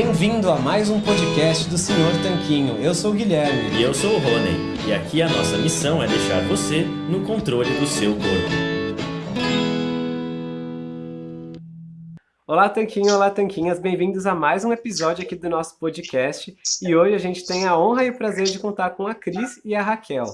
Bem-vindo a mais um podcast do Senhor Tanquinho. Eu sou o Guilherme. E eu sou o Rony. E aqui a nossa missão é deixar você no controle do seu corpo. Olá, Tanquinho, olá, Tanquinhas. Bem-vindos a mais um episódio aqui do nosso podcast. E hoje a gente tem a honra e o prazer de contar com a Cris e a Raquel.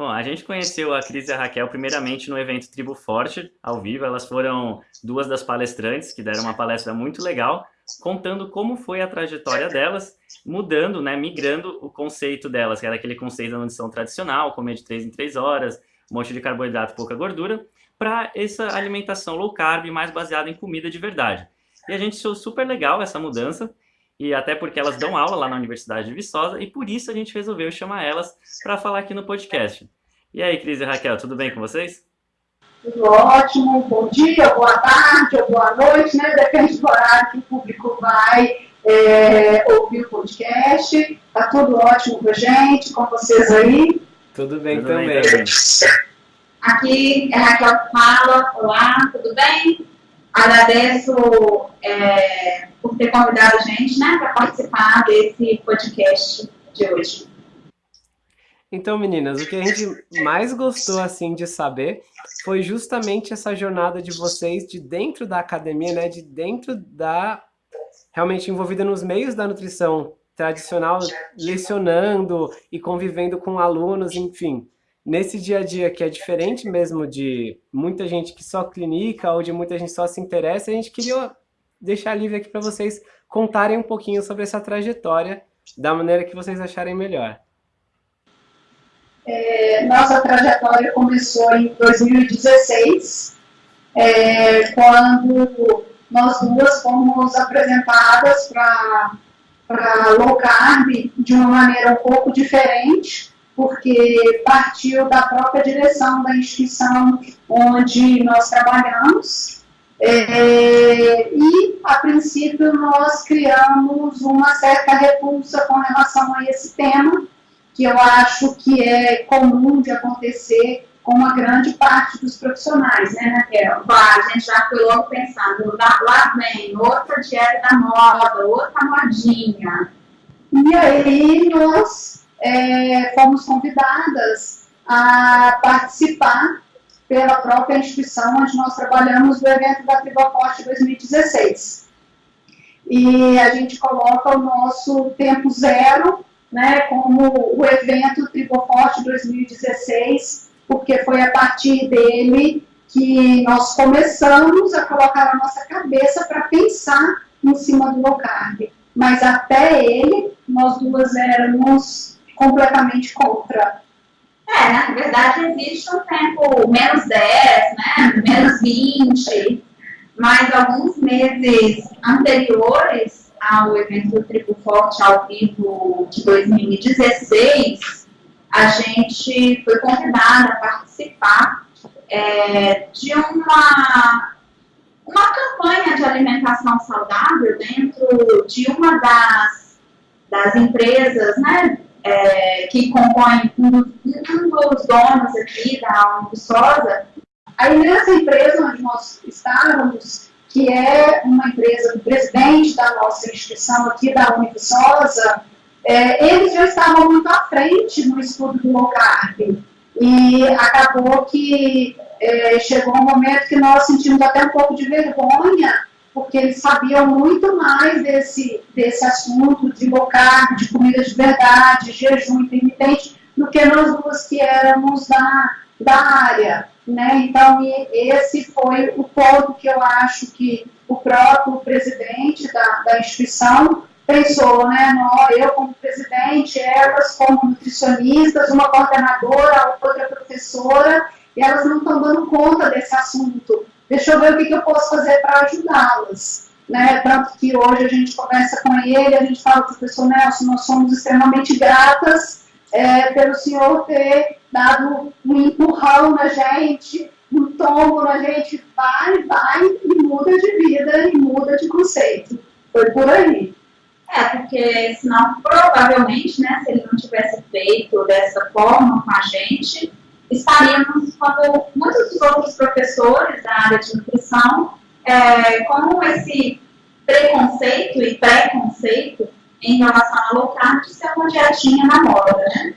Bom, a gente conheceu a Cris e a Raquel primeiramente no evento Tribo Forte, ao vivo. Elas foram duas das palestrantes que deram uma palestra muito legal, contando como foi a trajetória delas, mudando, né, migrando o conceito delas, que era aquele conceito da nutrição tradicional, comer de 3 em 3 horas, um monte de carboidrato, pouca gordura, para essa alimentação low carb mais baseada em comida de verdade. E a gente achou super legal essa mudança, e até porque elas dão aula lá na Universidade de Viçosa, e por isso a gente resolveu chamar elas para falar aqui no podcast. E aí, Cris e Raquel, tudo bem com vocês? Tudo ótimo, bom dia, boa tarde ou boa noite, né? Depende do horário que o público vai é, ouvir o podcast. Tá tudo ótimo com a gente, com vocês aí? Tudo bem Tudo também. bem também. Aqui é a Raquel que fala, olá, tudo bem? Agradeço é, por ter convidado a gente né, para participar desse podcast de hoje. Então, meninas, o que a gente mais gostou assim de saber foi justamente essa jornada de vocês de dentro da academia, né, de dentro da realmente envolvida nos meios da nutrição tradicional, lecionando e convivendo com alunos, enfim. Nesse dia a dia que é diferente mesmo de muita gente que só clinica ou de muita gente só se interessa, a gente queria deixar livre aqui para vocês contarem um pouquinho sobre essa trajetória da maneira que vocês acharem melhor. É, nossa trajetória começou em 2016, é, quando nós duas fomos apresentadas para low carb de uma maneira um pouco diferente, porque partiu da própria direção da instituição onde nós trabalhamos. É, e, a princípio, nós criamos uma certa repulsa com relação a esse tema, que eu acho que é comum de acontecer com uma grande parte dos profissionais, né, Raquel? Claro, a gente já foi logo pensando, lá, lá vem outra dieta da moda, outra modinha. E aí nós é, fomos convidadas a participar pela própria instituição onde nós trabalhamos do evento da Triboforte 2016. E a gente coloca o nosso tempo zero né, como o evento Triboforte 2016, porque foi a partir dele que nós começamos a colocar a nossa cabeça para pensar em cima do low carb. Mas até ele, nós duas éramos completamente contra. É, na verdade existe um tempo menos 10, né, menos 20, mas alguns meses anteriores ao evento do Tribo Forte ao vivo de 2016, a gente foi convidada a participar é, de uma, uma campanha de alimentação saudável dentro de uma das, das empresas né, é, que compõem um, dos- um dos donos aqui da Univiçosa, Aí nessa empresa onde nós estávamos, que é uma empresa do presidente da nossa instituição aqui, da Univiçosa, é, eles já estavam muito à frente no estudo do low carb. E acabou que é, chegou um momento que nós sentimos até um pouco de vergonha, porque eles sabiam muito mais desse, desse assunto de carb, de comida de verdade, jejum intermitente, do que nós duas que éramos da, da área. Né? Então, esse foi o ponto que eu acho que o próprio presidente da, da instituição pensou, né? Eu como presidente, elas como nutricionistas, uma coordenadora, outra professora, e elas não estão dando conta desse assunto. Deixa eu ver o que, que eu posso fazer para ajudá-las. Né? Tanto que hoje a gente conversa com ele, a gente fala, professor Nelson, nós somos extremamente gratas é, pelo senhor ter dado um empurrão na gente, um tombo na gente, vai, vai e muda de vida e muda de conceito. Foi por aí. É, porque senão, provavelmente, né, se ele não tivesse feito dessa forma com a gente, estaríamos como muitos outros professores da área de nutrição, é, com esse preconceito e preconceito em relação a low carb ser uma dietinha na moda, né?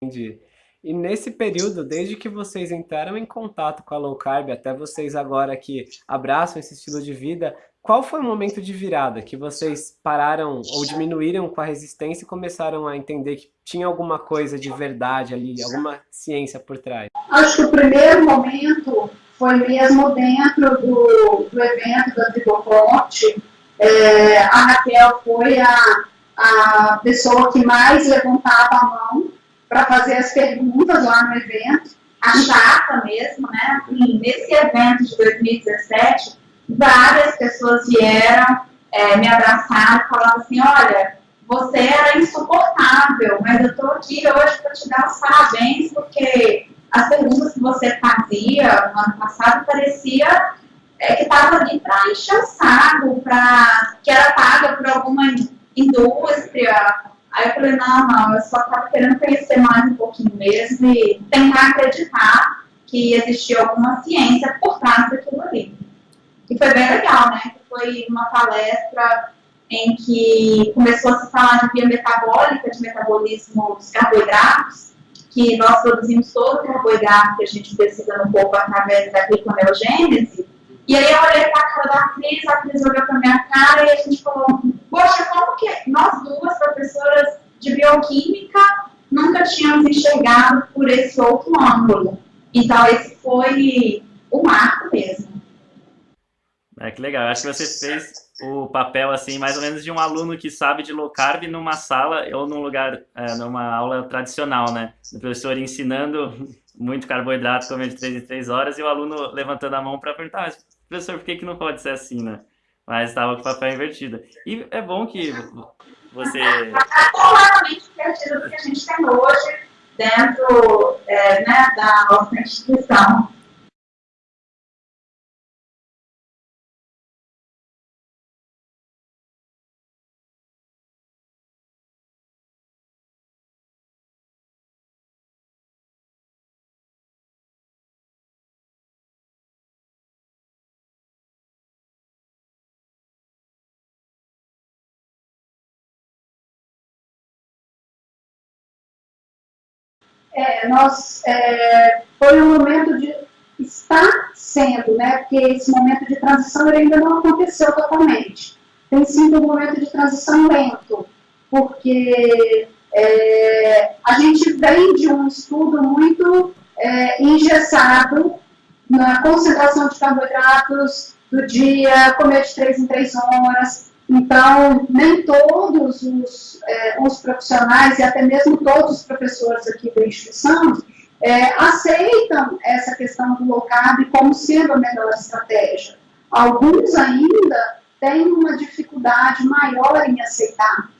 Entendi. E nesse período, desde que vocês entraram em contato com a low carb, até vocês agora que abraçam esse estilo de vida, qual foi o momento de virada que vocês pararam ou diminuíram com a resistência e começaram a entender que tinha alguma coisa de verdade ali, alguma ciência por trás? Acho que o primeiro momento foi mesmo dentro do, do evento da Triboporte. É, a Raquel foi a, a pessoa que mais levantava a mão para fazer as perguntas lá no evento. A chata mesmo, né? Assim, nesse evento de 2017, várias pessoas vieram é, me abraçar e falaram assim, olha, você era insuportável, mas eu estou aqui hoje para te dar os parabéns, porque as perguntas que você fazia no ano passado parecia é, que estava ali para encher o saco, pra, que era paga por alguma indústria, Aí eu falei, não, não, eu só estava querendo conhecer mais um pouquinho mesmo e tentar acreditar que existia alguma ciência por trás daquilo ali. E foi bem legal, né? Foi uma palestra em que começou a se falar de via metabólica, de metabolismo dos carboidratos, que nós produzimos todo o carboidrato que a gente precisa no corpo através da gliconeogênese, e aí eu olhei para a cara da Cris, a Cris olhou para minha cara e a gente falou, poxa, como que nós duas, professoras de bioquímica, nunca tínhamos enxergado por esse outro ângulo. Então esse foi o marco mesmo. É, que legal. Acho que você fez o papel, assim, mais ou menos de um aluno que sabe de low carb numa sala ou num lugar, é, numa aula tradicional, né? O professor ensinando muito carboidrato, comer de 3 em 3 horas, e o aluno levantando a mão para perguntar, professor, por que, que não pode ser assim, né? Mas estava com o papel invertido. E é bom que você... Está completamente invertido do que a gente tem hoje dentro é, né, da nossa instituição. Nós, é, foi um momento de está sendo, né, porque esse momento de transição ainda não aconteceu totalmente. Tem sido um momento de transição lento, porque é, a gente vem de um estudo muito é, engessado na concentração de carboidratos do dia, comer de 3 em 3 horas, então, nem todos os, é, os profissionais e até mesmo todos os professores aqui da instituição é, aceitam essa questão do low carb como sendo a melhor estratégia. Alguns ainda têm uma dificuldade maior em aceitar.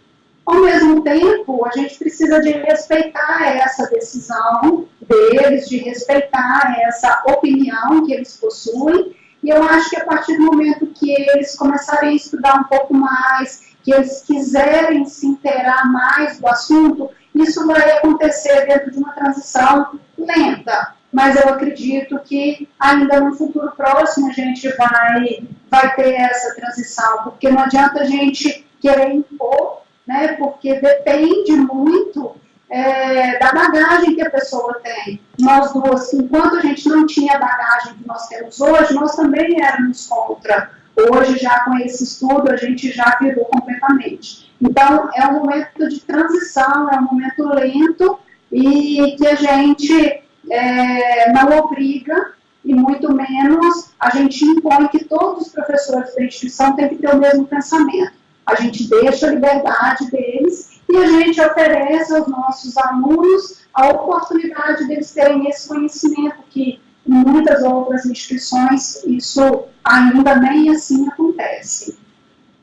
Ao mesmo tempo, a gente precisa de respeitar essa decisão deles, de respeitar essa opinião que eles possuem e eu acho que a partir do momento que eles começarem a estudar um pouco mais, que eles quiserem se inteirar mais do assunto, isso vai acontecer dentro de uma transição lenta. Mas eu acredito que ainda no futuro próximo a gente vai, vai ter essa transição, porque não adianta a gente querer impor, né, porque depende muito é, da bagagem que a pessoa tem. Nós duas, enquanto a gente não tinha a bagagem que nós temos hoje, nós também éramos contra. Hoje, já com esse estudo, a gente já virou completamente. Então, é um momento de transição, é um momento lento e que a gente é, não obriga e muito menos a gente impõe que todos os professores da instituição têm que ter o mesmo pensamento. A gente deixa a liberdade deles e a gente oferece aos nossos alunos a oportunidade deles terem esse conhecimento que em muitas outras instituições isso ainda nem assim acontece.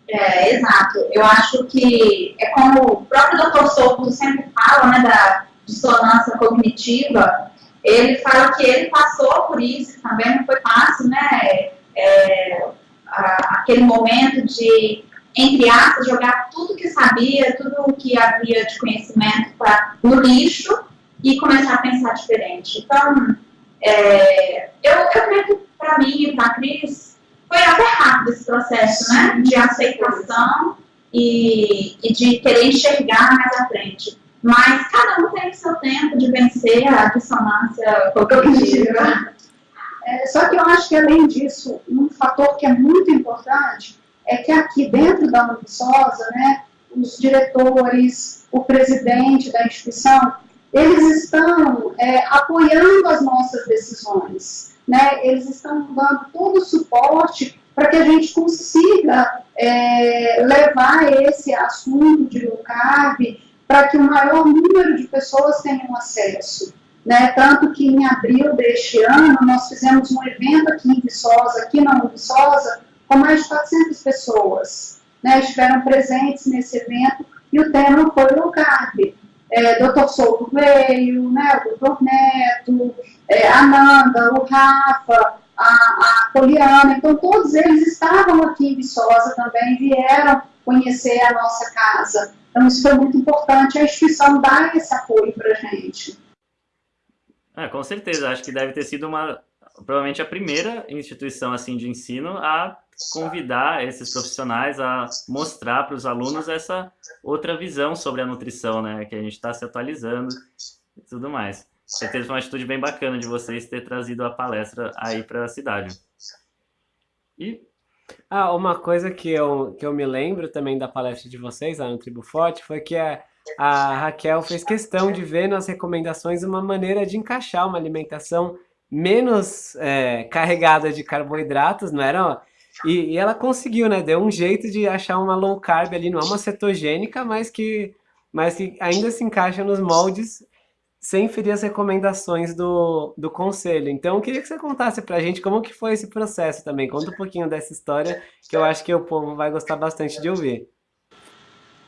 É, exato. Eu acho que é como o próprio Dr. Souto sempre fala, né, da dissonância cognitiva, ele fala que ele passou por isso, também não foi fácil, né, é, aquele momento de entre aspas, jogar tudo que sabia, tudo o que havia de conhecimento pra, no lixo e começar a pensar diferente. Então, é, eu, eu creio que para mim e para a Cris, foi até rápido esse processo, né? De aceitação e, e de querer enxergar mais à frente. Mas cada um tem o seu tempo de vencer a dissonância cognitiva. É, só que eu acho que, além disso, um fator que é muito importante é que aqui dentro da Unisosa, né, os diretores, o presidente da instituição, eles estão é, apoiando as nossas decisões, né? eles estão dando todo o suporte para que a gente consiga é, levar esse assunto de low carb para que o maior número de pessoas tenham acesso. Né? Tanto que em abril deste ano nós fizemos um evento aqui em Viçosa, aqui na Viçosa, com mais de 400 pessoas. Né? Estiveram presentes nesse evento e o tema foi low carb. É, Dr. Souto veio, né, o Dr. Neto, é, a Nanda, o Rafa, a, a Poliana, então todos eles estavam aqui em Viçosa também, vieram conhecer a nossa casa. Então isso foi muito importante, a instituição dar esse apoio para a gente. É, com certeza, acho que deve ter sido uma, provavelmente a primeira instituição assim de ensino a convidar esses profissionais a mostrar para os alunos essa outra visão sobre a nutrição, né? Que a gente está se atualizando e tudo mais. Certeza foi uma atitude bem bacana de vocês ter trazido a palestra aí para a cidade. E ah, uma coisa que eu, que eu me lembro também da palestra de vocês lá no Tribo Forte foi que a, a Raquel fez questão de ver nas recomendações uma maneira de encaixar uma alimentação menos é, carregada de carboidratos, não era e, e, ela conseguiu, né? Deu um jeito de achar uma low carb ali, não é uma cetogênica, mas que, mas que ainda se encaixa nos moldes sem ferir as recomendações do, do conselho. Então, eu queria que você contasse pra gente como que foi esse processo também. Conta um pouquinho dessa história, que eu acho que o povo vai gostar bastante de ouvir.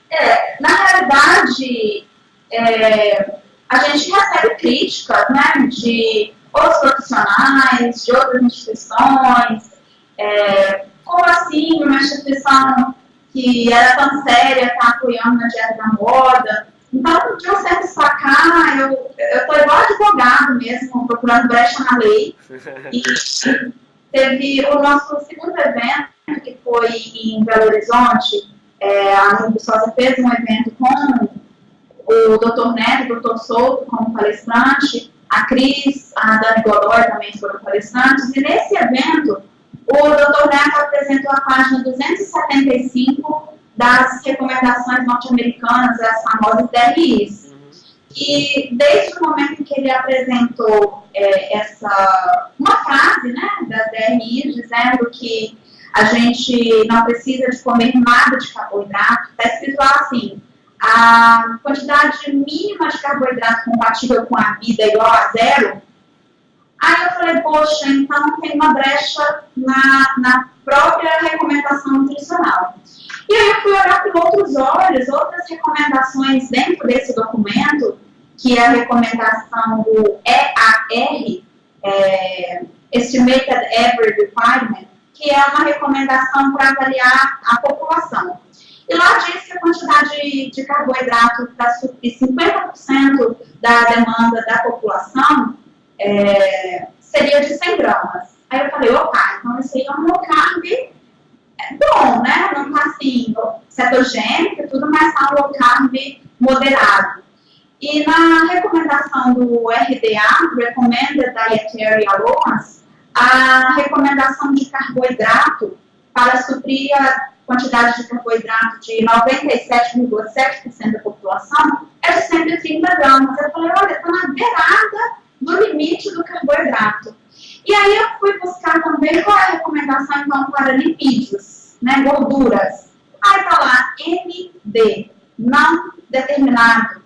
É, na realidade, é, a gente recebe críticas, né, de outros profissionais, de outras instituições, é, como assim uma instituição que era tão séria está apoiando na dieta da moda? Então, de um certo sacar, eu estou igual advogado mesmo, procurando brecha na lei. E teve o nosso segundo evento, que foi em Belo Horizonte, é, a Unibusosa fez um evento com o Dr. Neto, o Dr. Souto como palestrante, a Cris, a Dani Godoy também foram palestrantes, e nesse evento o Dr. Neto apresentou a página 275 das recomendações norte-americanas, as famosas DRIs. E desde o momento que ele apresentou é, essa, uma frase né, das DRIs, dizendo que a gente não precisa de comer nada de carboidrato, está escrito assim, a quantidade mínima de carboidrato compatível com a vida é igual a zero, Aí eu falei, poxa, então tem uma brecha na, na própria recomendação nutricional. E aí eu fui olhar com outros olhos, outras recomendações dentro desse documento, que é a recomendação do EAR, é, Estimated Average Requirement, que é uma recomendação para avaliar a população. E lá diz que a quantidade de carboidrato para suprir 50% da demanda da população é, seria de 100 gramas. Aí eu falei, opa, então esse aí é um low carb é bom, né? Não tá assim, cetogênico tudo, mas tá um low carb moderado. E na recomendação do RDA, Recommended Dietary Allowance, a recomendação de carboidrato para suprir a quantidade de carboidrato de 97,7% da população é de 130 gramas. Eu falei, olha, está na beirada do limite do carboidrato. E aí eu fui buscar também qual é a recomendação, então, para lipídios, né, gorduras. Aí tá lá, MD, não determinado.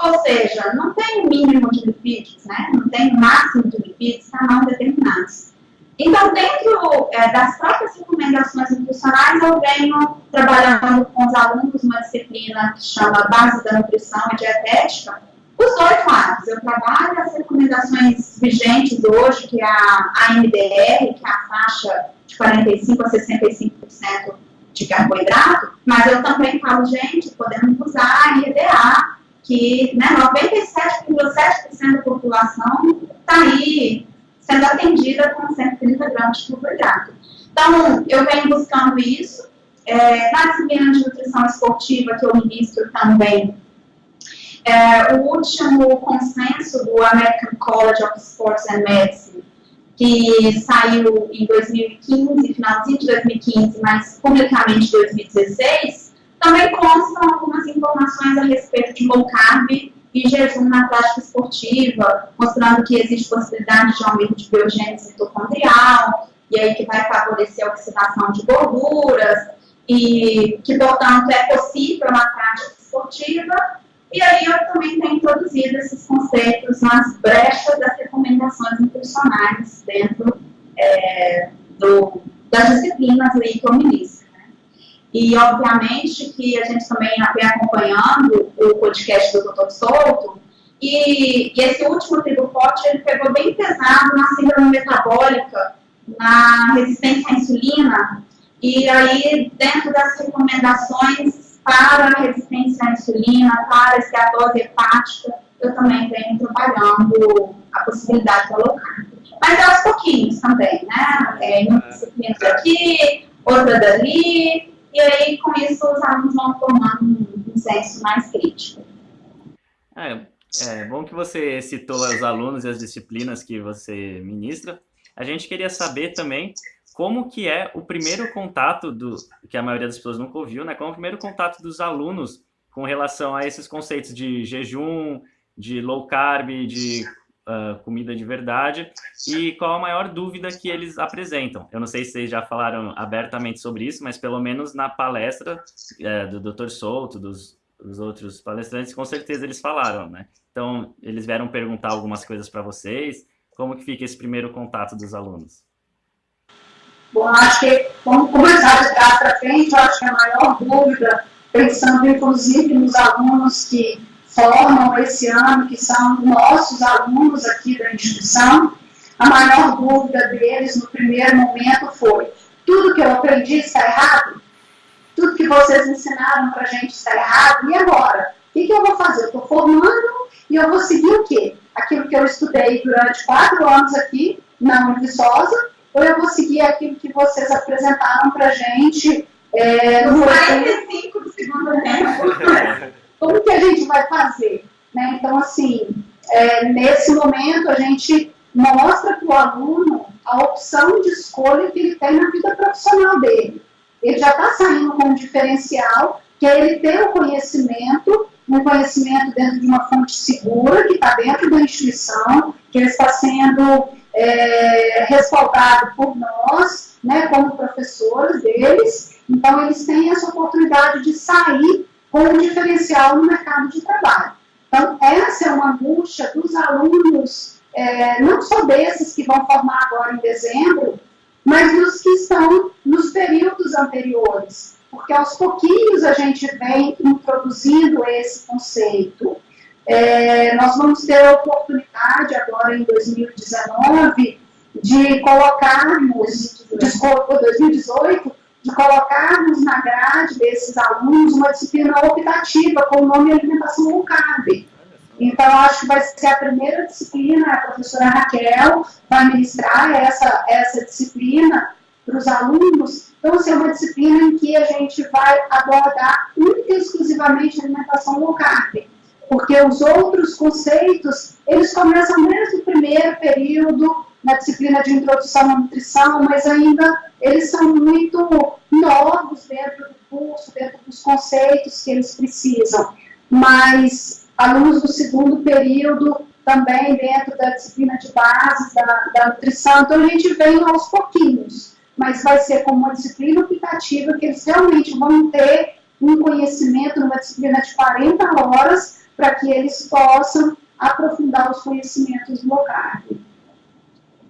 Ou seja, não tem mínimo de lipídios, né? Não tem máximo de lipídios, tá não determinados. Então, dentro é, das próprias recomendações nutricionais, eu venho trabalhando com os alunos uma disciplina que chama Base da Nutrição e Dietética, os dois lados. Eu trabalho as recomendações vigentes hoje, que é a AMDR, que é a faixa de 45% a 65% de carboidrato, mas eu também falo, gente, podemos usar a IEDA, que né, 97,7% da população está aí sendo atendida com 130 gramas de carboidrato. Então, eu venho buscando isso. É, na disciplina de nutrição esportiva que eu ministro também, é, o último consenso do American College of Sports and Medicine, que saiu em 2015, finalzinho de 2015, mas publicamente em 2016, também constam algumas informações a respeito de low carb e jejum na prática esportiva, mostrando que existe possibilidade de aumento de biogênese mitocondrial, e aí que vai favorecer a oxidação de gorduras, e que, portanto, é possível na prática esportiva. E aí eu também tenho introduzido esses conceitos nas brechas das recomendações nutricionais dentro é, do, das disciplinas ministro. Né? E, obviamente, que a gente também vem acompanhando o podcast do Dr. Souto, e, e esse último tribo forte, ele pegou bem pesado na síndrome metabólica, na resistência à insulina, e aí, dentro das recomendações para a resistência à insulina, para a esteatose hepática, eu também venho trabalhando a possibilidade da low carb. Mas é aos pouquinhos também, né? É, uma disciplina aqui, outra dali, e aí com isso os alunos vão formando um, um senso mais crítico. É, é bom que você citou os alunos e as disciplinas que você ministra. A gente queria saber também como que é o primeiro contato do que a maioria das pessoas nunca ouviu, né? Como é o primeiro contato dos alunos com relação a esses conceitos de jejum, de low carb, de uh, comida de verdade e qual a maior dúvida que eles apresentam. Eu não sei se vocês já falaram abertamente sobre isso, mas pelo menos na palestra uh, do Dr. Souto, dos, dos outros palestrantes, com certeza eles falaram, né? Então, eles vieram perguntar algumas coisas para vocês, como que fica esse primeiro contato dos alunos? Bom, acho que vamos começar de trás para frente, acho que a maior dúvida, pensando inclusive nos alunos que formam esse ano, que são nossos alunos aqui da instituição, a maior dúvida deles no primeiro momento foi: tudo que eu aprendi está errado? Tudo que vocês ensinaram para a gente está errado? E agora? O que, que eu vou fazer? Eu estou formando e eu vou seguir o quê? aquilo que eu estudei durante quatro anos aqui na Univiçosa, ou eu vou seguir aquilo que vocês apresentaram para a gente é, no 45 do segundo tempo. Como que a gente vai fazer? Né? Então, assim, é, nesse momento a gente mostra para o aluno a opção de escolha que ele tem na vida profissional dele. Ele já está saindo com um diferencial, que é ele ter o conhecimento um conhecimento dentro de uma fonte segura, que está dentro da instituição, que ele está sendo é, respaldado por nós, né, como professores deles. Então, eles têm essa oportunidade de sair com um diferencial no mercado de trabalho. Então, essa é uma angústia dos alunos, é, não só desses que vão formar agora em dezembro, mas dos que estão nos períodos anteriores porque aos pouquinhos a gente vem introduzindo esse conceito. É, nós vamos ter a oportunidade agora em 2019 de colocarmos, desculpa, 2018, de colocarmos na grade desses alunos uma disciplina optativa com o nome Alimentação Low Carb. Então, acho que vai ser a primeira disciplina, a professora Raquel vai ministrar essa, essa disciplina para os alunos. Então, assim, é uma disciplina em que a gente vai abordar única e exclusivamente a alimentação low carb, porque os outros conceitos, eles começam desde o primeiro período na disciplina de introdução à nutrição, mas ainda eles são muito novos dentro do curso, dentro dos conceitos que eles precisam. Mas alunos do segundo período também dentro da disciplina de base da, da nutrição, então a gente vem aos pouquinhos mas vai ser como uma disciplina optativa que eles realmente vão ter um conhecimento numa disciplina de 40 horas para que eles possam aprofundar os conhecimentos do.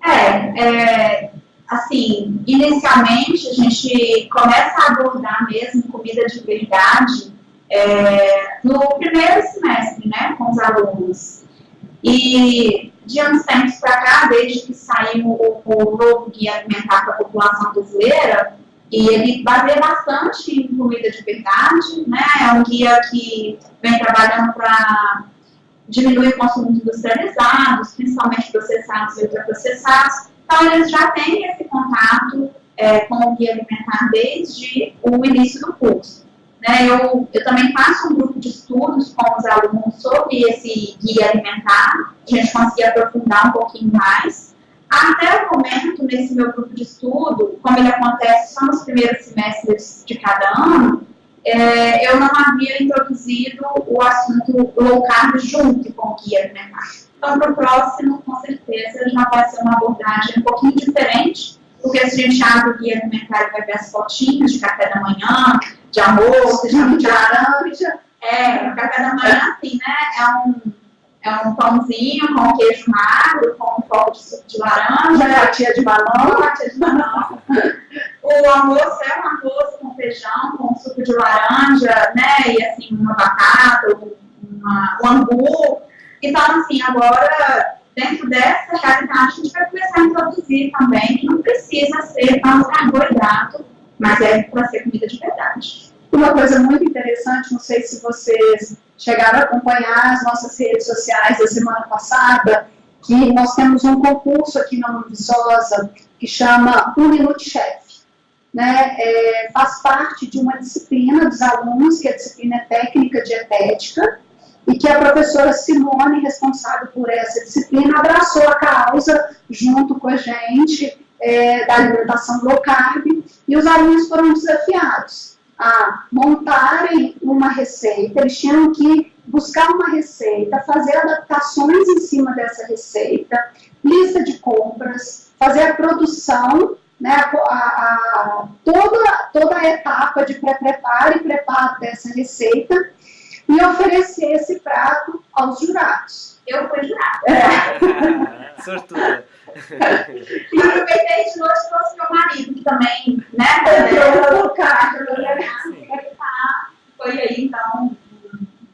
É, é, assim, inicialmente a gente começa a abordar mesmo comida de verdade é, no primeiro semestre, né, com os alunos. E de anos tempos para cá, desde que saiu o, o novo guia alimentar para a população brasileira, e ele baseia bastante em comida de verdade, né? É um guia que vem trabalhando para diminuir o consumo de industrializados, principalmente processados e ultraprocessados. Então, eles já têm esse contato é, com o guia alimentar desde o início do curso. Né, eu, eu também faço um grupo de estudos com os alunos sobre esse guia alimentar, a gente conseguir aprofundar um pouquinho mais. Até o momento, nesse meu grupo de estudo, como ele acontece só nos primeiros semestres de cada ano, é, eu não havia introduzido o assunto low carb junto com o guia alimentar. Então, para o próximo, com certeza, já vai ser uma abordagem um pouquinho diferente, porque se a gente abre o guia alimentar, vai ver as fotinhas de café da manhã, de almoço, de, de laranja. É, café da manhã, assim, né, é um, é um pãozinho com queijo magro, com um pouco de suco de laranja. Fatia de balão. Fatia de balão. o almoço é um arroz com feijão, com suco de laranja, né, e assim, uma batata, uma, um angu. Então, assim, agora, dentro dessa realidade, a gente vai começar a introduzir também que não precisa ser tanto carboidrato, mas é para ser comida de verdade. Uma coisa muito interessante, não sei se vocês chegaram a acompanhar as nossas redes sociais da semana passada, que nós temos um concurso aqui na Univiçosa que chama Um Minuto Chef. Né, é, faz parte de uma disciplina dos alunos, que é a disciplina é técnica dietética, e que a professora Simone, responsável por essa disciplina, abraçou a causa junto com a gente é, da alimentação low carb, e os alunos foram desafiados a montarem uma receita, eles tinham que buscar uma receita, fazer adaptações em cima dessa receita, lista de compras, fazer a produção, né, a, a, toda, toda a etapa de pré-preparo e preparo dessa receita, e oferecer esse prato aos jurados. Eu fui jurada. É. Sortuda. E aproveitei de noite e trouxe meu marido, que também, né? Entrou no carro. Foi aí, então.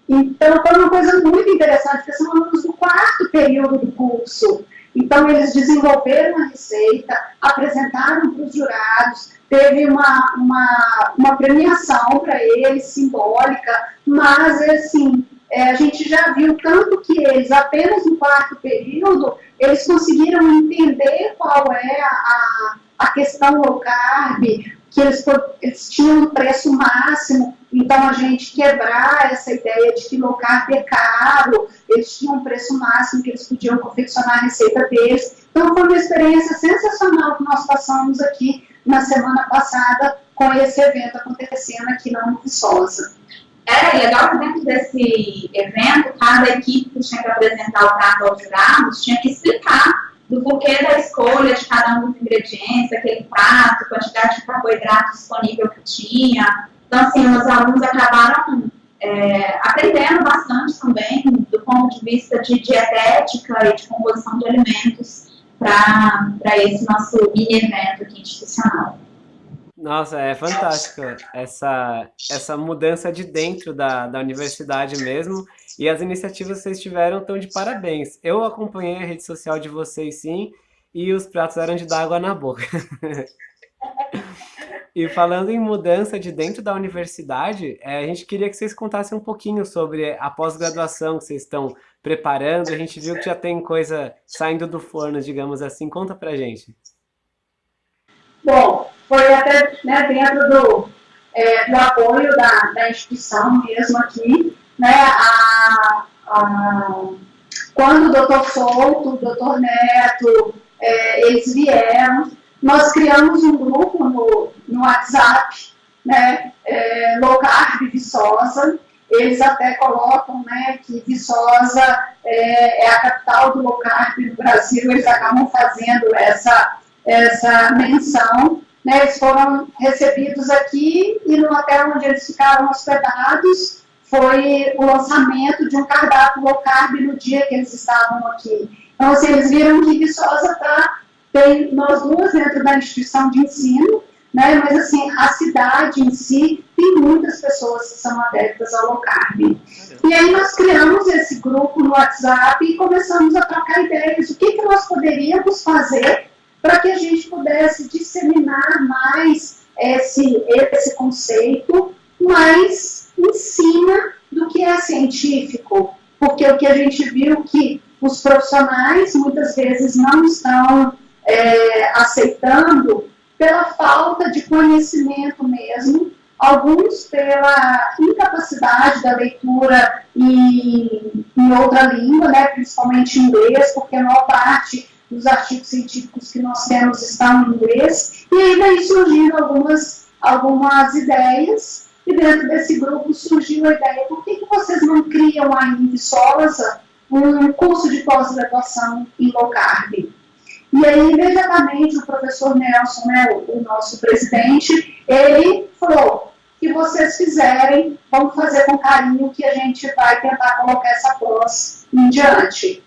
Então, foi uma coisa muito interessante, porque são alunos do quarto período do curso. Então, eles desenvolveram a receita, apresentaram para os jurados, teve uma, uma, uma premiação para eles, simbólica, mas, assim, é, a gente já viu tanto que eles, apenas no quarto período, eles conseguiram entender qual é a, a questão low carb, que eles, eles tinham um preço máximo, então a gente quebrar essa ideia de que low carb é caro, eles tinham um preço máximo que eles podiam confeccionar a receita deles. Então foi uma experiência sensacional que nós passamos aqui na semana passada com esse evento acontecendo aqui na Viçosa. É legal que dentro desse evento, cada equipe que tinha que apresentar o prato aos jurados tinha que explicar do porquê da escolha de cada um dos ingredientes, aquele prato, quantidade de carboidrato disponível que tinha. Então, assim, os alunos acabaram é, aprendendo bastante também do ponto de vista de dietética e de composição de alimentos para esse nosso mini evento aqui institucional. Nossa, é fantástico essa, essa mudança de dentro da, da universidade mesmo. E as iniciativas que vocês tiveram estão de parabéns. Eu acompanhei a rede social de vocês sim, e os pratos eram de dar água na boca. e falando em mudança de dentro da universidade, é, a gente queria que vocês contassem um pouquinho sobre a pós-graduação que vocês estão preparando. A gente viu que já tem coisa saindo do forno, digamos assim. Conta pra gente. Bom, foi até né, dentro do, é, do apoio da, da instituição mesmo aqui, né, a, a, quando o doutor Souto, o doutor Neto, é, eles vieram, nós criamos um grupo no, no WhatsApp, né, é, Low Carb Viçosa, eles até colocam né, que Viçosa é, é, a capital do low carb no Brasil, eles acabam fazendo essa essa menção. Né, eles foram recebidos aqui e no hotel onde eles ficaram hospedados foi o lançamento de um cardápio low carb no dia que eles estavam aqui. Então, assim, eles viram que Viçosa está, tem nós duas dentro da instituição de ensino, né, mas assim, a cidade em si tem muitas pessoas que são adeptas ao low carb. E aí nós criamos esse grupo no WhatsApp e começamos a trocar ideias. O que, que nós poderíamos fazer para que a gente pudesse disseminar mais esse, esse conceito, mas em cima do que é científico. Porque o que a gente viu que os profissionais muitas vezes não estão é, aceitando pela falta de conhecimento mesmo, alguns pela incapacidade da leitura em, em outra língua, né, principalmente inglês, porque a maior parte dos artigos científicos que nós temos estão em inglês, e aí daí surgiram algumas, algumas ideias, e dentro desse grupo surgiu a ideia, por que, que vocês não criam aí em Viçosa um curso de pós-graduação em low carb? E aí, imediatamente, o professor Nelson, né, o, o nosso presidente, ele falou, que vocês fizerem, vamos fazer com carinho que a gente vai tentar colocar essa pós em diante.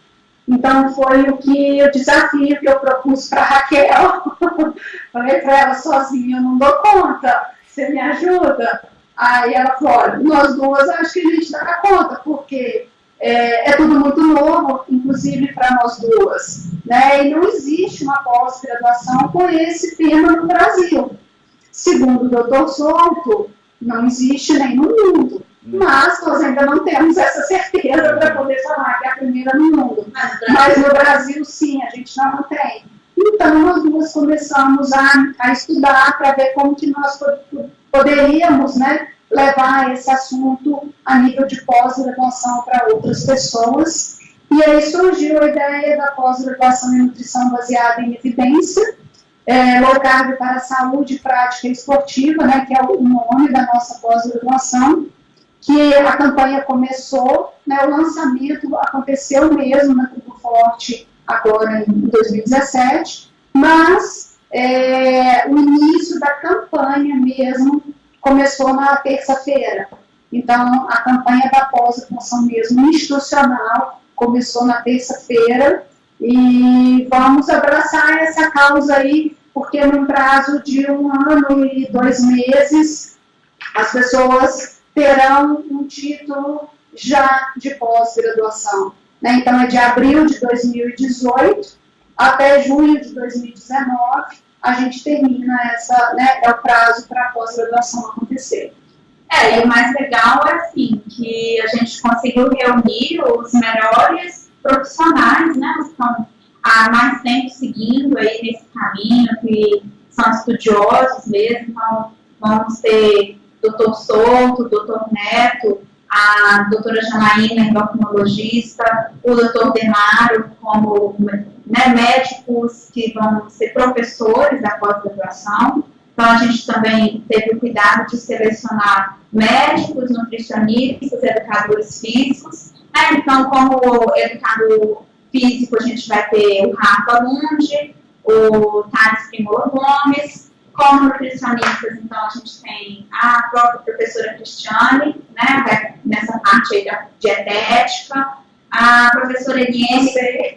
Então foi o que o desafio que eu propus para Raquel. Falei para ela sozinha, eu não dou conta, você me ajuda? Aí ela falou, olha, nós duas acho que a gente dá conta, porque é, é tudo muito novo, inclusive para nós duas. Né? E não existe uma pós-graduação com esse tema no Brasil. Segundo o doutor Souto, não existe nem no mundo. Mas nós ainda não temos essa certeza para poder falar que é a primeira no mundo. Mas no Brasil, sim, a gente não tem. Então, nós duas começamos a, a estudar para ver como que nós poderíamos né, levar esse assunto a nível de pós-graduação para outras pessoas. E aí surgiu a ideia da pós-graduação em nutrição baseada em evidência, é, low carb para a saúde prática esportiva, né, que é o nome da nossa pós-graduação, que a campanha começou, né, o lançamento aconteceu mesmo na Tudo Forte agora em 2017, mas é, o início da campanha mesmo começou na terça-feira. Então, a campanha da pós-graduação mesmo institucional começou na terça-feira e vamos abraçar essa causa aí, porque num prazo de um ano e dois meses, as pessoas terão um título já de pós-graduação. Né? Então, é de abril de 2018 até junho de 2019, a gente termina essa, né, é o prazo para a pós-graduação acontecer. É, e o mais legal é assim, que a gente conseguiu reunir os melhores profissionais, né, que estão há mais tempo seguindo aí nesse caminho, que são estudiosos mesmo, então vamos ter doutor Souto, doutor Neto, a doutora Janaína, endocrinologista, o doutor Demaro, como né, médicos que vão ser professores da pós-graduação. Então, a gente também teve o cuidado de selecionar médicos, nutricionistas, educadores físicos, né? Então, como educador físico, a gente vai ter o Rafa Lund, o Thales Primola Gomes, como nutricionistas, então a gente tem a própria professora Cristiane, né, nessa parte aí da dietética, a professora Eliane, é,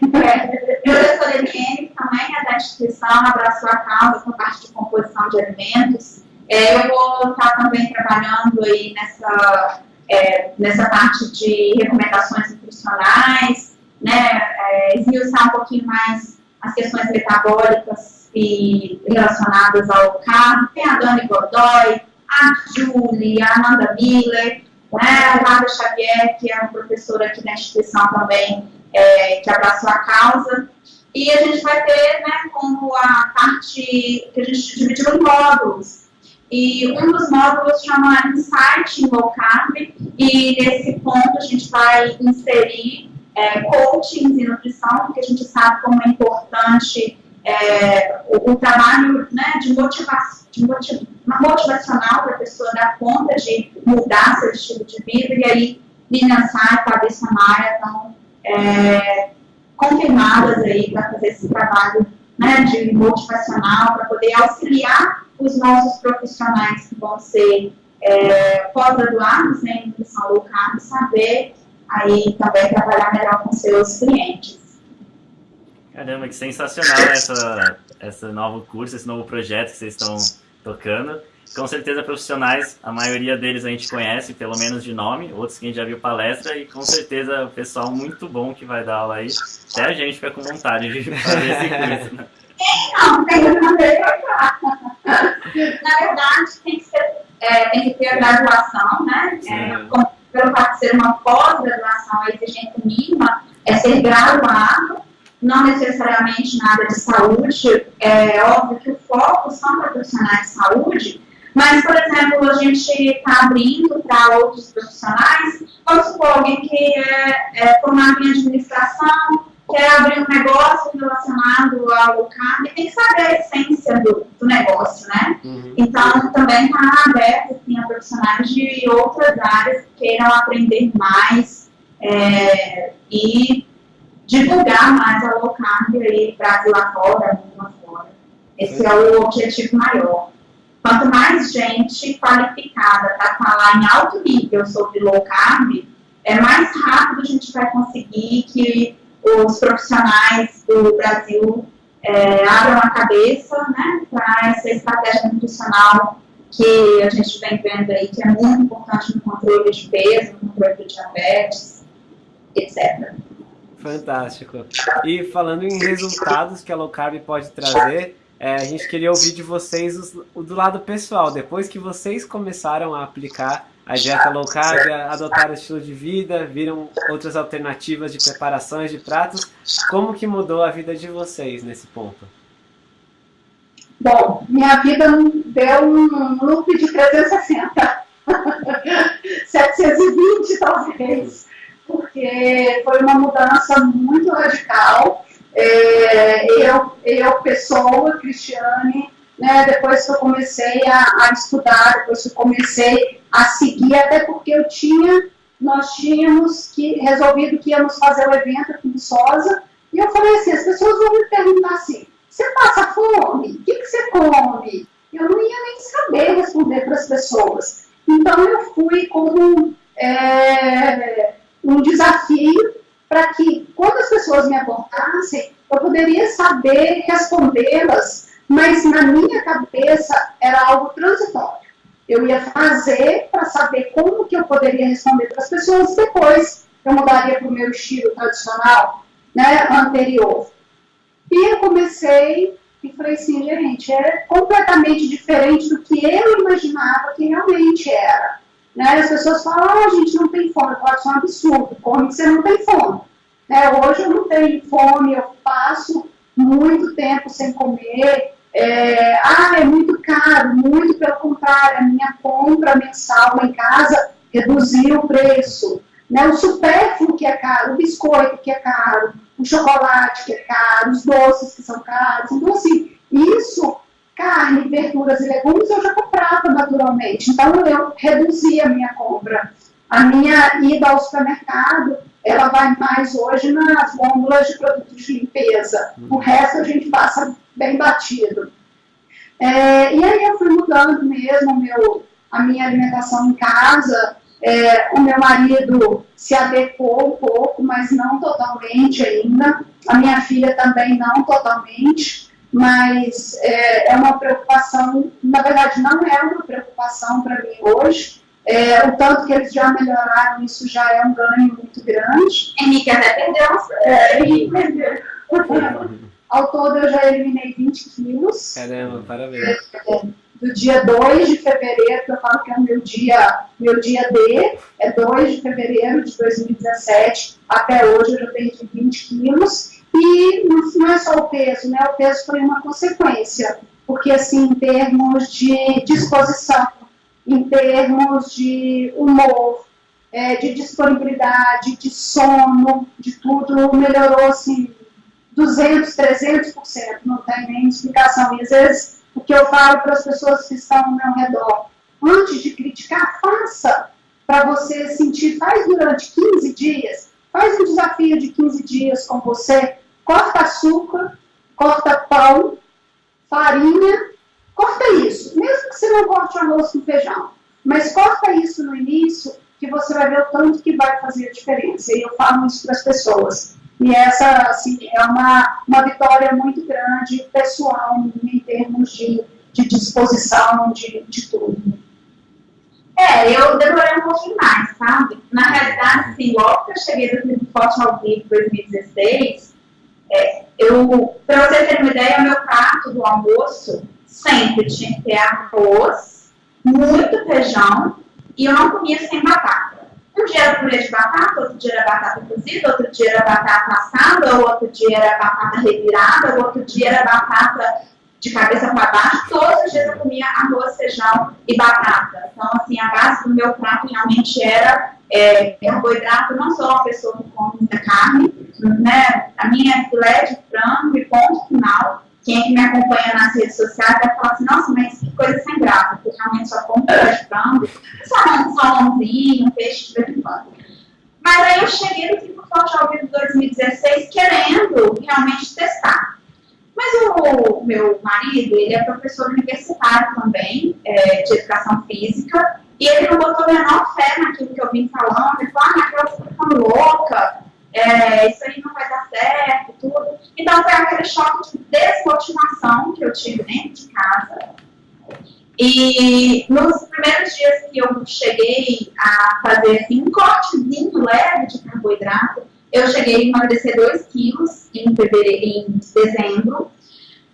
professora Eliane também é da instituição, abraçou a causa com a parte de composição de alimentos. É, eu vou estar também trabalhando aí nessa é, nessa parte de recomendações nutricionais, né, é, esmiuçar um pouquinho mais as questões metabólicas e relacionadas ao carbo. Tem a Dani Godoy, a Julie, a Amanda Miller, né, a Nada Xavier, que é uma professora aqui da instituição também, é, que abraçou a causa. E a gente vai ter, né, como a parte que a gente dividiu em módulos. E um dos módulos chama Insight em Low Carb, e nesse ponto a gente vai inserir é, coachings e nutrição, porque a gente sabe como é importante é, o, o, trabalho né, de, motivação, de motiv motivacional para a pessoa dar conta de mudar seu estilo de vida, e aí Lilian Sá e Fabrícia Maia estão é, confirmadas aí para fazer esse trabalho né, de motivacional, para poder auxiliar os nossos profissionais que vão ser é, pós-graduados em nutrição low carb, saber aí também trabalhar melhor com seus clientes. Caramba, que sensacional essa, esse novo curso, esse novo projeto que vocês estão tocando. Com certeza profissionais, a maioria deles a gente conhece, pelo menos de nome, outros que a gente já viu palestra, e com certeza o pessoal muito bom que vai dar aula aí. Até a gente fica com vontade de fazer esse curso. Né? Não, tem que fazer Na verdade, tem que, ser, é, tem que ter a graduação, né? É, como, pelo fato de ser uma pós-graduação, a exigência mínima é ser graduado, não necessariamente na área de saúde, é óbvio que o foco são profissionais de saúde, mas, por exemplo, a gente está abrindo para outros profissionais, vamos supor, alguém que é, é formado em administração, quer abrir um negócio relacionado ao local, tem que saber a essência do, do negócio, né? Uhum. Então, também está aberto assim, a profissionais de outras áreas que queiram aprender mais é, e divulgar mais a low carb aí, Brasil afora, mundo afora. Esse é o objetivo maior. Quanto mais gente qualificada para falar em alto nível sobre low carb, é mais rápido a gente vai conseguir que os profissionais do Brasil é, abram a cabeça né, para essa estratégia nutricional que a gente vem vendo aí, que é muito importante no controle de peso, no controle de diabetes, etc. Fantástico. E falando em resultados que a low carb pode trazer, é, a gente queria ouvir de vocês o do lado pessoal, depois que vocês começaram a aplicar a dieta low carb, adotaram o estilo de vida, viram outras alternativas de preparações de pratos, como que mudou a vida de vocês nesse ponto? Bom, minha vida deu um loop de 360, 720 talvez, porque foi uma mudança muito radical, é, eu, eu, pessoa, Cristiane, né, depois que eu comecei a, a, estudar, depois que eu comecei a seguir, até porque eu tinha, nós tínhamos que, resolvido que íamos fazer o evento aqui em Sosa, e eu falei assim, as pessoas vão me perguntar assim, você passa fome? O que, que você come? Eu não ia nem saber responder para as pessoas. Então eu fui como é, um desafio para que, quando as pessoas me abordassem, eu poderia saber respondê-las, mas na minha cabeça era algo transitório. Eu ia fazer para saber como que eu poderia responder para as pessoas, depois eu mudaria para o meu estilo tradicional, né, anterior. E eu comecei e falei assim, gente, é completamente diferente do que eu imaginava que realmente era. Né? As pessoas falam, ah, a gente não tem fome. Pode ser um absurdo, come que você não tem fome. Né? Hoje eu não tenho fome, eu passo muito tempo sem comer. É, ah, é muito caro, muito pelo contrário, a minha compra mensal lá em casa reduziu o preço. Né? O supérfluo que é caro, o biscoito que é caro, o chocolate que é caro, os doces que são caros. Então, assim, isso carne, verduras e legumes eu já comprava naturalmente. Então eu reduzi a minha compra. A minha ida ao supermercado, ela vai mais hoje nas gôndolas de produtos de limpeza. O resto a gente passa bem batido. É, e aí eu fui mudando mesmo meu, a minha alimentação em casa. É, o meu marido se adequou um pouco, mas não totalmente ainda. A minha filha também não totalmente mas é, é, uma preocupação, na verdade não é uma preocupação para mim hoje, é, o tanto que eles já melhoraram, isso já é um ganho muito grande. Henrique até perdeu. É, Henrique perdeu. Ao todo eu já eliminei 20 quilos. Caramba, parabéns. É, do dia 2 de fevereiro, que eu falo que é o meu dia, meu dia D, é 2 de fevereiro de 2017, até hoje eu já perdi 20 quilos. E não é só o peso, né? O peso foi uma consequência, porque assim, em termos de disposição, em termos de humor, é, de disponibilidade, de sono, de tudo, melhorou assim 200, 300%, não tem nem explicação. E às vezes o que eu falo para as pessoas que estão ao meu redor, antes de criticar, faça para você sentir, faz durante 15 dias, faz um desafio de 15 dias com você, corta açúcar, corta pão, farinha, corta isso. Mesmo que você não corte arroz com feijão, mas corta isso no início, que você vai ver o tanto que vai fazer a diferença. E eu falo isso para as pessoas. E essa, assim, é uma, uma vitória muito grande, pessoal, em termos de, de disposição, de, de tudo. É, eu demorei um pouquinho mais, sabe? Na realidade, assim, logo que eu cheguei do Tribo Forte ao Vivo em 2016, é, eu, para você ter uma ideia, o meu prato do almoço sempre tinha que ter arroz, muito feijão e eu não comia sem batata. Um dia era purê de batata, outro dia era batata cozida, outro dia era batata assada, outro dia era batata revirada, outro dia era batata de cabeça para baixo. Todos os dias eu comia arroz, feijão e batata. Então, assim, a base do meu prato realmente era é, carboidrato, não sou uma pessoa que come muita carne, né? A minha é filé de frango e ponto final. Quem é me acompanha nas redes sociais vai falar assim, nossa, mas que coisa sem graça, porque realmente só como filé de frango, só um salmãozinho, um peixe de vez. Mas aí eu cheguei no Tribo Forte ao vivo 2016 querendo realmente testar. Mas o meu marido, ele é professor universitário também, é, de educação física, e ele não botou a menor fé naquilo que eu vim falando. Ele falou, ah, Raquel, você tá ficando louca, é, isso aí não vai dar certo, tudo. Então foi aquele choque de desmotivação que eu tive dentro de casa. E nos primeiros dias que eu cheguei a fazer assim, um cortezinho leve de carboidrato, eu cheguei a emagrecer 2 quilos em, em dezembro.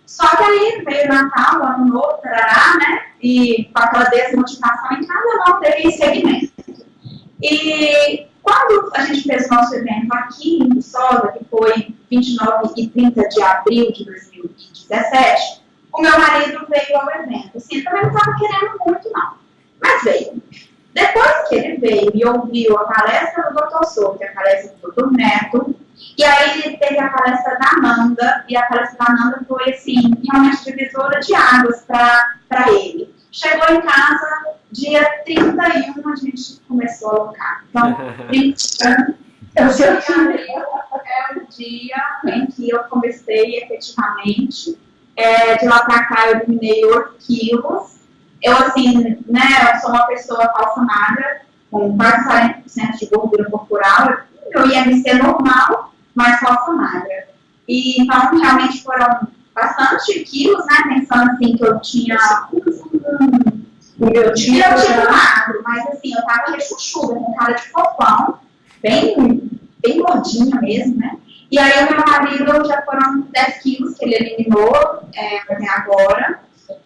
Só que aí veio Natal, Ano Novo, tarará, né? E com aquela desmotivação em casa, não dei seguimento. E quando a gente fez nosso evento aqui em Viçosa, que foi 29 e 30 de abril de 2017, o meu marido veio ao evento. Assim, também não estava querendo muito, não. Mas veio. Depois que ele veio e ouviu a palestra do Dr. Souto, a palestra do Dr. Neto, e aí ele teve a palestra da Amanda, e a palestra da Amanda foi, assim, realmente divisora de águas para ele. Chegou em casa, dia 31 a gente começou a alocar. Então, 30 é o seu dia, é o dia em que eu comecei efetivamente. É, de lá para cá eu eliminei 8 quilos. Eu, assim, né, eu sou uma pessoa falsa magra, com quase 40% de gordura corporal. Eu ia me ser normal, mas falsa magra. E, então, realmente foram bastante quilos, né, pensando assim que eu tinha o meu tinha eu tinha magro, mas assim, eu tava rechuchuda, com cara de fofão, bem, bem gordinha mesmo, né? E aí o meu marido já foram 10 quilos que ele eliminou é, até agora.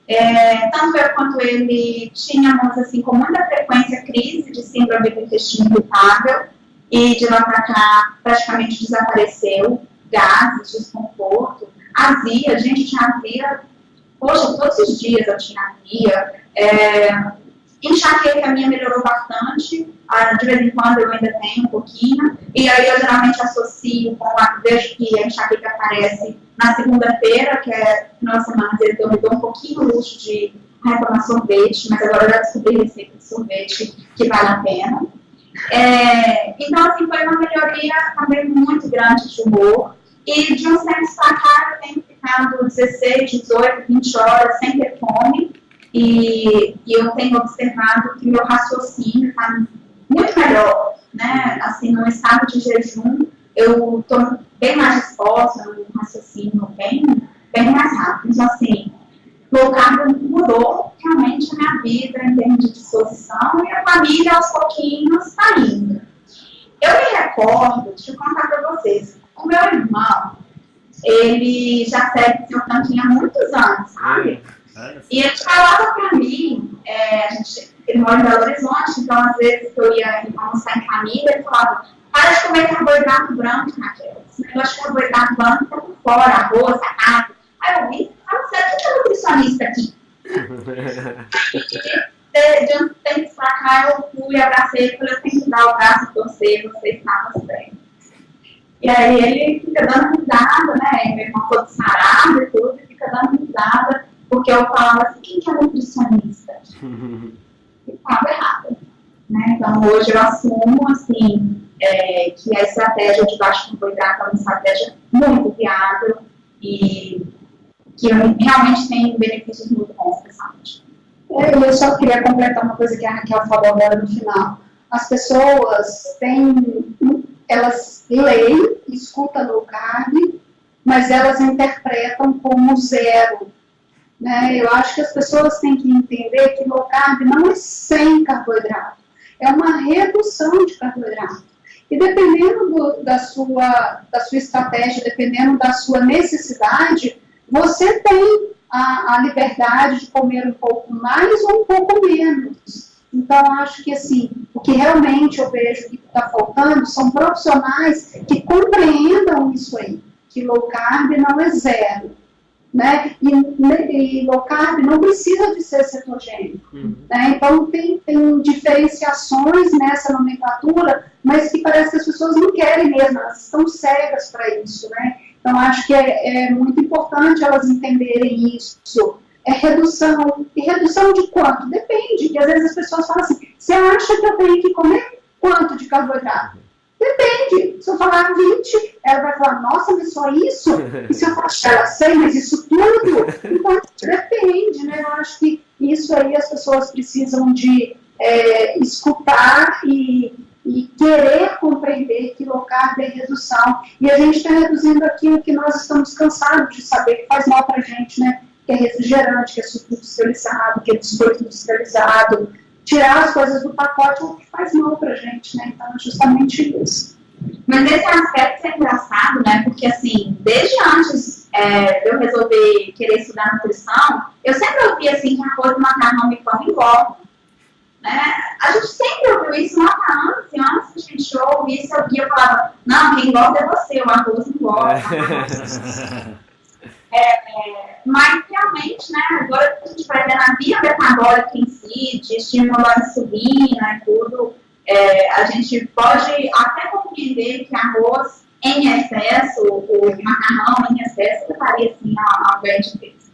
É, tanto eu quanto ele tínhamos, assim, com muita frequência, crise de síndrome do intestino irritável, e de lá para cá praticamente desapareceu, gases, desconforto, azia, a gente tinha azia, poxa, todos os dias eu tinha azia, é, enxaqueca minha melhorou bastante, ah, de vez em quando eu ainda tenho um pouquinho, e aí eu geralmente associo com a, vejo que a enxaqueca aparece na segunda-feira, que é final de semana, vezes eu me dou um pouquinho luxo de retomar sorvete, mas agora eu já descobri receita de sorvete que vale a pena. É, então, assim, foi uma melhoria também muito grande de humor, e de tempos para cá eu tenho ficado 16, 18, 20 horas sem ter fome, e, e eu tenho observado que meu raciocínio está muito melhor, né? Assim, no estado de jejum, eu estou bem mais disposta, no raciocínio bem, bem mais rápido. Então, assim, o carb mudou realmente a minha vida em termos de disposição e a família, aos pouquinhos, está indo. Eu me recordo, deixa eu contar para vocês, o meu irmão, ele já segue seu cantinho há muitos anos, sabe? E ele falava para mim, é, a gente, ele mora em Belo Horizonte, então às vezes eu ia almoçar em família, ele falava, para de comer carboidrato branco, Raquel. Esse negócio de carboidrato branco tá por fora, arroz, carne. Aí eu vi, ah, você é que é nutricionista aqui? de, de um tempo pra cá eu fui, abracei falei, eu tenho que dar o braço torcer, você está nos bem. E aí ele fica dando risada, né? Meu irmão todo sarado e tudo, e fica dando risada porque eu falava assim, quem que é nutricionista? e estava errada. Né? Então, hoje eu assumo, assim, é, que a estratégia de baixo carboidrato é uma estratégia muito viável e que realmente tem benefícios muito bons para a saúde. É, eu só queria completar uma coisa que a Raquel falou agora no final. As pessoas têm, elas leem, escutam no carb, mas elas interpretam como zero né? Eu acho que as pessoas têm que entender que low carb não é sem carboidrato, é uma redução de carboidrato. E dependendo do, da, sua, da sua estratégia, dependendo da sua necessidade, você tem a, a liberdade de comer um pouco mais ou um pouco menos. Então, acho que, assim, o que realmente eu vejo que está faltando são profissionais que compreendam isso aí, que low carb não é zero, né? E, e low carb não precisa de ser cetogênico, uhum. né? Então, tem, tem diferenciações nessa nomenclatura, mas que parece que as pessoas não querem mesmo, elas estão cegas para isso, né? Então, acho que é, é muito importante elas entenderem isso, é redução. E redução de quanto? Depende, que às vezes as pessoas falam assim, você acha que eu tenho que comer quanto de carboidrato? Depende. Se eu falar 20, ela vai falar, nossa, mas só isso? E se eu falar, ela sei, mas isso tudo? Então, depende, né? Eu acho que isso aí as pessoas precisam de é, escutar e, e querer compreender que low carb é redução. E a gente está reduzindo aquilo que nós estamos cansados de saber, que faz mal para a gente, né? Que é refrigerante, que é suco industrializado, que é biscoito industrializado, tirar as coisas do pacote é o que faz mal pra gente, né? Então é justamente isso. Mas nesse aspecto é engraçado, né? Porque assim, desde antes é, de eu resolver querer estudar nutrição, eu sempre ouvi assim que arroz, macarrão e pão engordam. Né? A gente sempre ouviu isso lá anos e anos que a gente ouve isso, eu via, eu falava, não, quem engorda é você, o arroz engorda. É, mas realmente, né, agora a gente vai ver na via metabólica em si, de estímulo à insulina e tudo, é, a gente pode até compreender que arroz em excesso, o macarrão em excesso, levaria assim ao ganho de peso.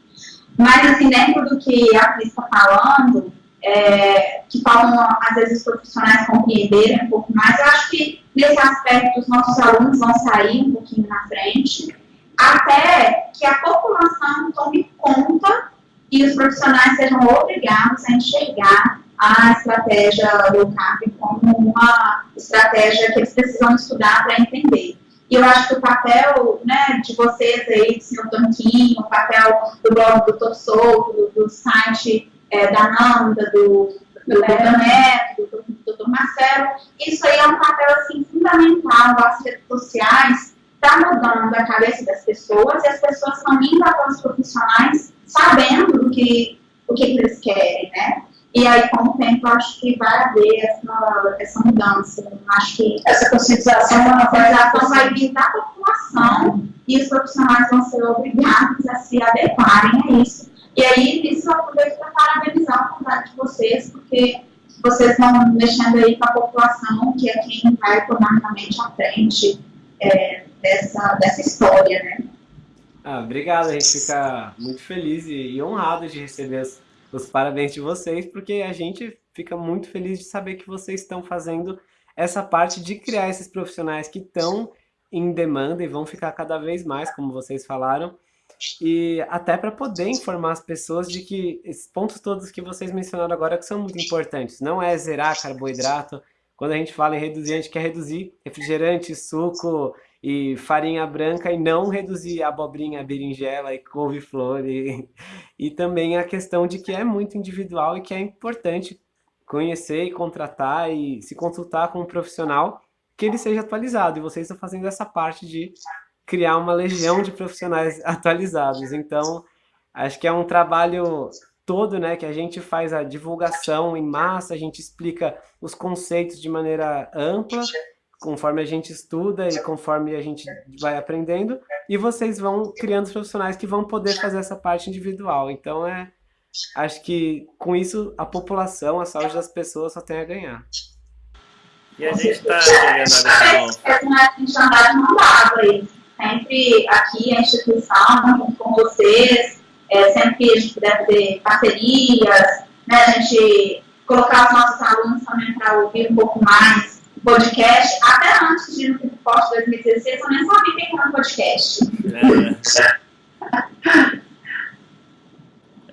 Mas assim, dentro do que a Cris está falando, é, que faltam às vezes os profissionais compreenderem um pouco mais, eu acho que nesse aspecto os nossos alunos vão sair um pouquinho na frente até que a população tome conta e os profissionais sejam obrigados a enxergar a estratégia low carb como uma estratégia que eles precisam estudar para entender. E eu acho que o papel né, de vocês aí, do senhor Tanquinho, o papel do blog do Solto, do, do site é, da Nanda, do, do Neto, do, do, do Marcelo, isso aí é um papel assim, fundamental as redes sociais está mudando a cabeça das pessoas e as pessoas estão indo até os profissionais sabendo do que, o que eles querem, né? E aí, com o tempo, acho que vai haver essa, essa mudança. Acho que essa conscientização, essa conscientização vai vir da população e os profissionais vão ser obrigados a se adequarem a isso. E aí, isso eu aproveito para parabenizar a vontade de vocês, porque vocês estão mexendo aí com a população, que é quem vai tomar realmente à frente é, dessa, dessa história, né? Ah, obrigado, a gente fica muito feliz e, e honrado de receber os, os parabéns de vocês, porque a gente fica muito feliz de saber que vocês estão fazendo essa parte de criar esses profissionais que estão em demanda e vão ficar cada vez mais, como vocês falaram, e até para poder informar as pessoas de que esses pontos todos que vocês mencionaram agora que são muito importantes. Não é zerar carboidrato. Quando a gente fala em reduzir, a gente quer reduzir refrigerante, suco, e farinha branca e não reduzir abobrinha, berinjela e couve-flor. E, e também a questão de que é muito individual e que é importante conhecer e contratar e se consultar com um profissional que ele seja atualizado. E vocês estão fazendo essa parte de criar uma legião de profissionais atualizados. Então, acho que é um trabalho todo, né, que a gente faz a divulgação em massa, a gente explica os conceitos de maneira ampla conforme a gente estuda e conforme a gente vai aprendendo, e vocês vão criando os profissionais que vão poder fazer essa parte individual. Então, é, acho que com isso a população, a saúde das pessoas só tem a ganhar. E a gente está chegando a uma andar de mão dada aí. Sempre aqui a instituição, junto com vocês, é, sempre que a gente puder ter parcerias, né, a gente colocar os nossos alunos também para ouvir um pouco mais podcast, até antes de ir no Post 2016, eu nem sabia que era um podcast.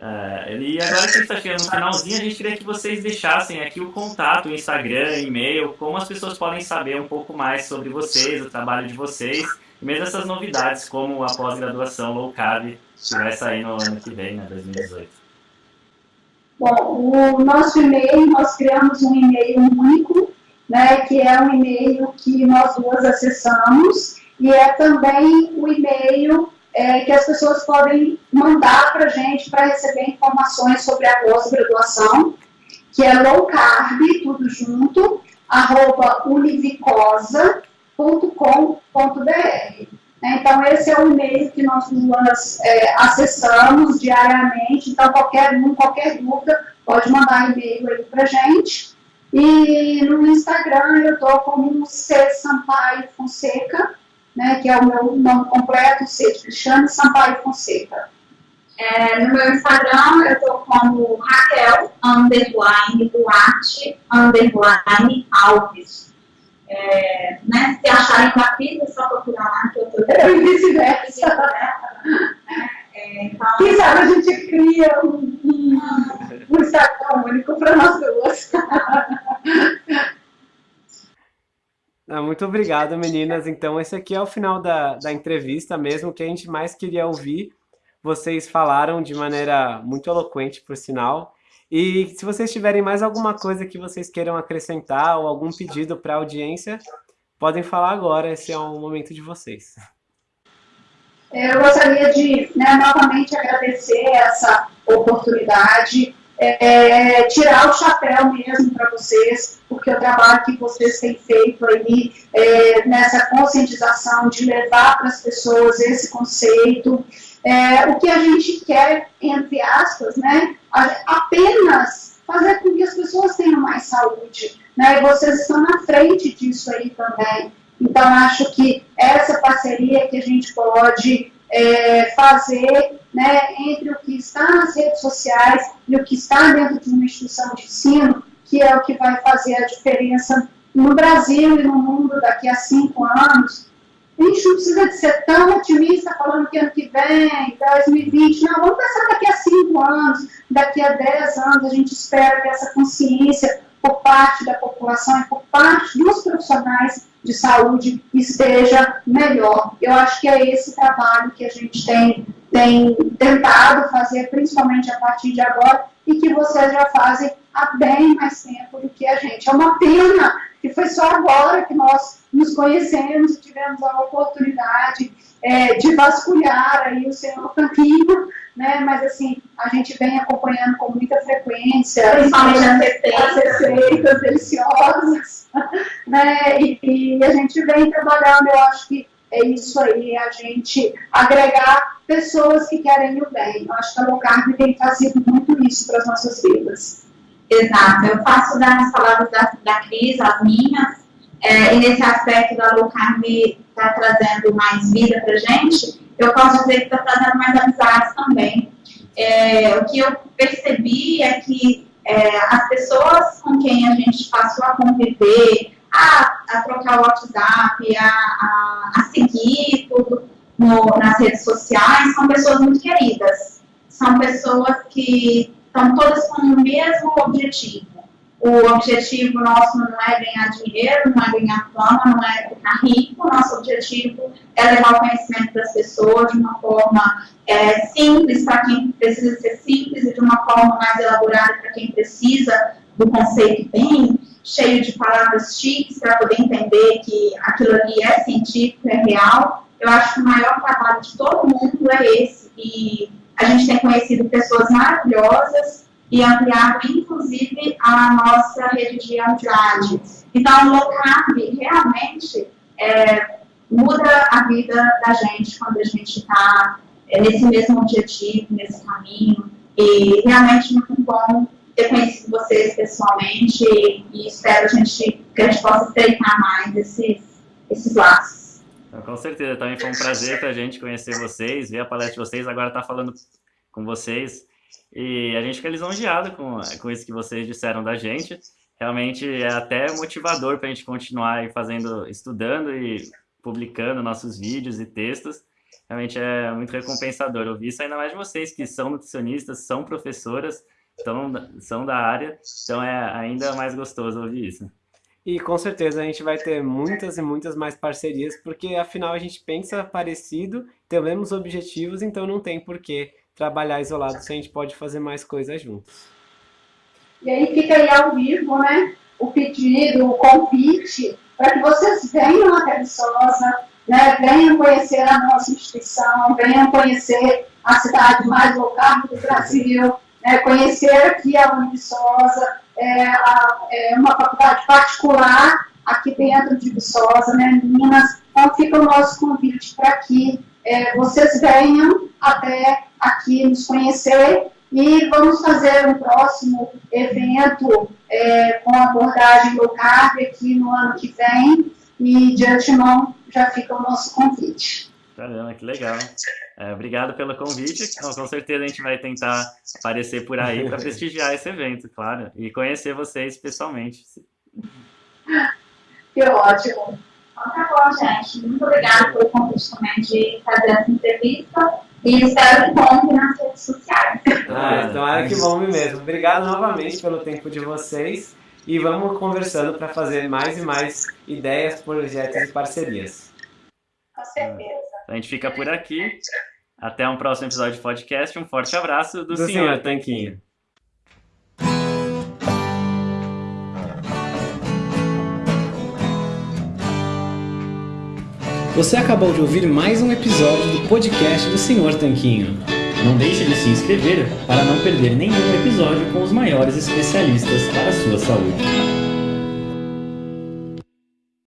É. é. e agora que está chegando no finalzinho, a gente queria que vocês deixassem aqui o contato, o Instagram, e-mail, como as pessoas podem saber um pouco mais sobre vocês, o trabalho de vocês, e mesmo essas novidades, como a pós-graduação low carb, que vai sair no ano que vem, né, 2018. Bom, o nosso e-mail, nós criamos um e-mail único, né, que é um e-mail que nós duas acessamos, e é também o e-mail é, que as pessoas podem mandar para a gente para receber informações sobre a pós-graduação, que é low carb, tudo junto, arroba univicosa.com.br. Então, esse é o e-mail que nós é, acessamos diariamente, então qualquer qualquer dúvida, pode mandar e-mail aí pra gente. E no Instagram eu estou como C. Sampaio Fonseca, né, que é o meu nome completo, C Cristiano Sampaio Fonseca. É, no meu Instagram eu estou como Raquel, underline, Duarte, underline, Alves. É, né, se acharem Cris, é só procurar lá que eu estou... E vice-versa. É, então, Quem sabe a gente cria um, um, um Instagram único para nós duas. Muito obrigado, meninas. Então, esse aqui é o final da, da entrevista mesmo, que a gente mais queria ouvir vocês falaram de maneira muito eloquente, por sinal. E se vocês tiverem mais alguma coisa que vocês queiram acrescentar ou algum pedido para a audiência, podem falar agora, esse é o momento de vocês. Eu gostaria de né, novamente agradecer essa oportunidade, é, tirar o chapéu mesmo para vocês, porque o trabalho que vocês têm feito aí é, nessa conscientização de levar para as pessoas esse conceito, é, o que a gente quer, entre aspas, né, apenas fazer com que as pessoas tenham mais saúde. Né, e vocês estão na frente disso aí também. Então, acho que essa parceria que a gente pode é, fazer né, entre o que está nas redes sociais e o que está dentro de uma instituição de ensino, que é o que vai fazer a diferença no Brasil e no mundo daqui a cinco anos, gente não precisa de ser tão otimista falando que ano que vem, 2020, não, vamos pensar daqui a cinco anos, daqui a dez anos, a gente espera que essa consciência por parte da população e por parte dos profissionais de saúde esteja melhor. Eu acho que é esse trabalho que a gente tem, tem tentado fazer, principalmente a partir de agora, e que vocês já fazem há bem mais tempo do que a gente. É uma pena que foi só agora que nós nos conhecemos e tivemos a oportunidade é, de vasculhar aí o seu caminho, né? Mas assim, a gente vem acompanhando com muita frequência, principalmente as receitas, as receitas deliciosas, né? E, e a gente vem trabalhando, eu acho que é isso aí, a gente agregar pessoas que querem o bem. Eu acho que a Low Carb tem fazido muito isso para as nossas vidas. Exato, eu faço das palavras da, da Cris, as minhas, é, e nesse aspecto da low carb está trazendo mais vida para gente, eu posso dizer que está trazendo mais amizades também. É, o que eu percebi é que é, as pessoas com quem a gente passou a conviver, a, a trocar o WhatsApp, a, a, a seguir tudo no, nas redes sociais, são pessoas muito queridas. São pessoas que estão todas com o mesmo objetivo o objetivo nosso não é ganhar dinheiro, não é ganhar fama, não é ficar rico. Nosso objetivo é levar o conhecimento das pessoas de uma forma é, simples para quem precisa ser simples e de uma forma mais elaborada para quem precisa do conceito bem cheio de palavras chiques para poder entender que aquilo ali é científico, é real. Eu acho que o maior trabalho de todo mundo é esse. E a gente tem conhecido pessoas maravilhosas e ampliado, inclusive, a nossa rede de amizade. Então, low carb realmente é, muda a vida da gente quando a gente está é, nesse mesmo objetivo, nesse caminho. E realmente muito bom ter conhecido vocês pessoalmente e espero a gente, que a gente possa estreitar mais esses, esses laços. Então, com certeza, também foi um prazer para a gente conhecer vocês, ver a palestra de vocês, agora estar tá falando com vocês. E a gente fica lisonjeado com, com isso que vocês disseram da gente. Realmente é até motivador para a gente continuar fazendo, estudando e publicando nossos vídeos e textos. Realmente é muito recompensador ouvir isso, ainda mais de vocês que são nutricionistas, são professoras, são, são da área, então é ainda mais gostoso ouvir isso. E com certeza a gente vai ter muitas e muitas mais parcerias, porque afinal a gente pensa parecido, temos objetivos, então não tem porquê trabalhar isolado se a gente pode fazer mais coisas juntos. E aí fica aí ao vivo, né, o pedido, o convite, para que vocês venham até Viçosa, né, venham conhecer a nossa instituição, venham conhecer a cidade mais local do Brasil, né, conhecer aqui a Univiçosa, é, é uma faculdade particular aqui dentro de Viçosa, né, Minas. Então fica o nosso convite para que é, vocês venham até aqui nos conhecer e vamos fazer um próximo evento é, com abordagem low carb aqui no ano que vem e de antemão já fica o nosso convite. Caramba, que legal. É, obrigado pelo convite. Então, com certeza a gente vai tentar aparecer por aí para prestigiar esse evento, claro, e conhecer vocês pessoalmente. Que ótimo. Então tá bom, gente. Muito obrigada pelo convite também de fazer essa entrevista. E espero que compre nas redes sociais. Ah, então é que bom mesmo. Obrigado novamente pelo tempo de vocês e vamos conversando para fazer mais e mais ideias, projetos e parcerias. Com certeza. A gente fica por aqui. Até um próximo episódio de podcast. Um forte abraço do, Do senhor senhor Tanquinho. Você acabou de ouvir mais um episódio do podcast do Senhor Tanquinho. Não deixe de se inscrever para não perder nenhum episódio com os maiores especialistas para a sua saúde.